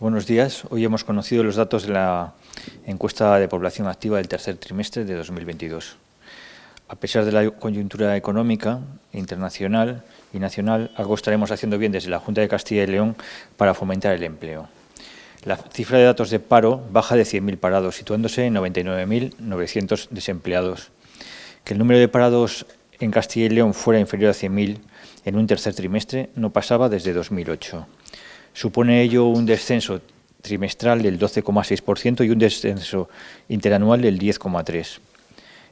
Buenos días. Hoy hemos conocido los datos de la encuesta de población activa del tercer trimestre de 2022. A pesar de la coyuntura económica internacional y nacional, algo estaremos haciendo bien desde la Junta de Castilla y León para fomentar el empleo. La cifra de datos de paro baja de 100.000 parados, situándose en 99.900 desempleados. Que el número de parados en Castilla y León fuera inferior a 100.000 en un tercer trimestre no pasaba desde 2008. Supone ello un descenso trimestral del 12,6% y un descenso interanual del 10,3%.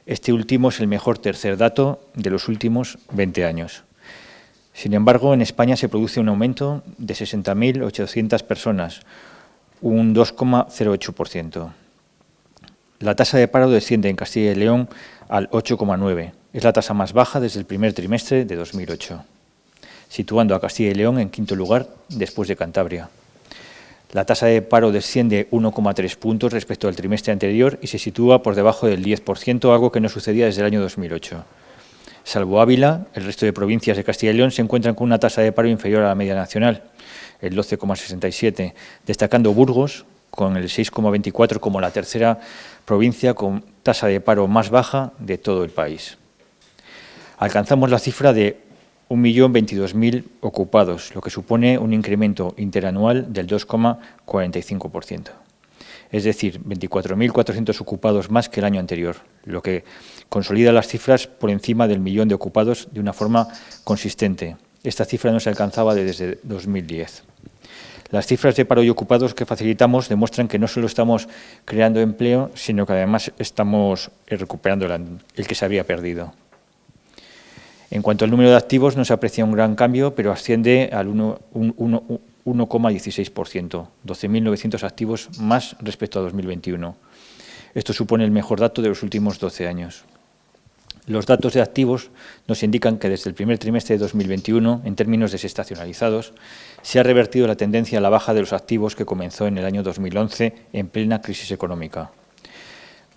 Este último es el mejor tercer dato de los últimos 20 años. Sin embargo, en España se produce un aumento de 60.800 personas, un 2,08%. La tasa de paro desciende en Castilla y León al 8,9%. Es la tasa más baja desde el primer trimestre de 2008 situando a Castilla y León en quinto lugar después de Cantabria. La tasa de paro desciende 1,3 puntos respecto al trimestre anterior y se sitúa por debajo del 10%, algo que no sucedía desde el año 2008. Salvo Ávila, el resto de provincias de Castilla y León se encuentran con una tasa de paro inferior a la media nacional, el 12,67, destacando Burgos, con el 6,24 como la tercera provincia con tasa de paro más baja de todo el país. Alcanzamos la cifra de 1.022.000 ocupados, lo que supone un incremento interanual del 2,45%. Es decir, 24.400 ocupados más que el año anterior, lo que consolida las cifras por encima del millón de ocupados de una forma consistente. Esta cifra no se alcanzaba desde 2010. Las cifras de paro y ocupados que facilitamos demuestran que no solo estamos creando empleo, sino que además estamos recuperando el que se había perdido. En cuanto al número de activos, no se aprecia un gran cambio, pero asciende al 1,16%, 12.900 activos más respecto a 2021. Esto supone el mejor dato de los últimos 12 años. Los datos de activos nos indican que desde el primer trimestre de 2021, en términos desestacionalizados, se ha revertido la tendencia a la baja de los activos que comenzó en el año 2011 en plena crisis económica.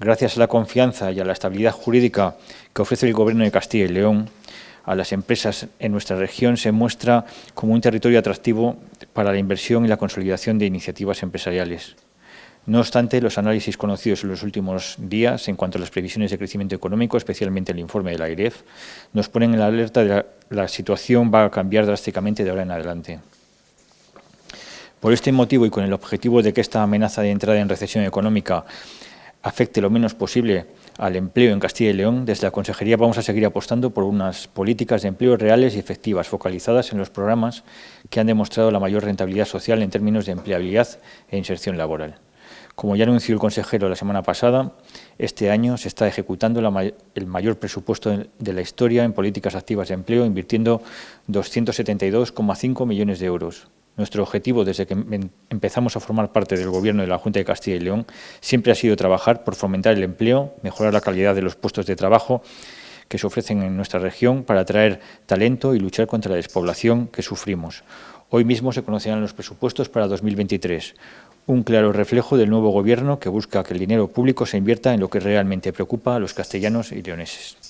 Gracias a la confianza y a la estabilidad jurídica que ofrece el Gobierno de Castilla y León, a las empresas en nuestra región se muestra como un territorio atractivo para la inversión y la consolidación de iniciativas empresariales. No obstante, los análisis conocidos en los últimos días en cuanto a las previsiones de crecimiento económico, especialmente el informe de la IREF, nos ponen en la alerta de que la, la situación va a cambiar drásticamente de ahora en adelante. Por este motivo y con el objetivo de que esta amenaza de entrada en recesión económica afecte lo menos posible al empleo en Castilla y León, desde la Consejería vamos a seguir apostando por unas políticas de empleo reales y efectivas, focalizadas en los programas que han demostrado la mayor rentabilidad social en términos de empleabilidad e inserción laboral. Como ya anunció el consejero la semana pasada, este año se está ejecutando el mayor presupuesto de la historia en políticas activas de empleo, invirtiendo 272,5 millones de euros, nuestro objetivo desde que em, empezamos a formar parte del Gobierno de la Junta de Castilla y León siempre ha sido trabajar por fomentar el empleo, mejorar la calidad de los puestos de trabajo que se ofrecen en nuestra región para atraer talento y luchar contra la despoblación que sufrimos. Hoy mismo se conocerán los presupuestos para 2023, un claro reflejo del nuevo Gobierno que busca que el dinero público se invierta en lo que realmente preocupa a los castellanos y leoneses.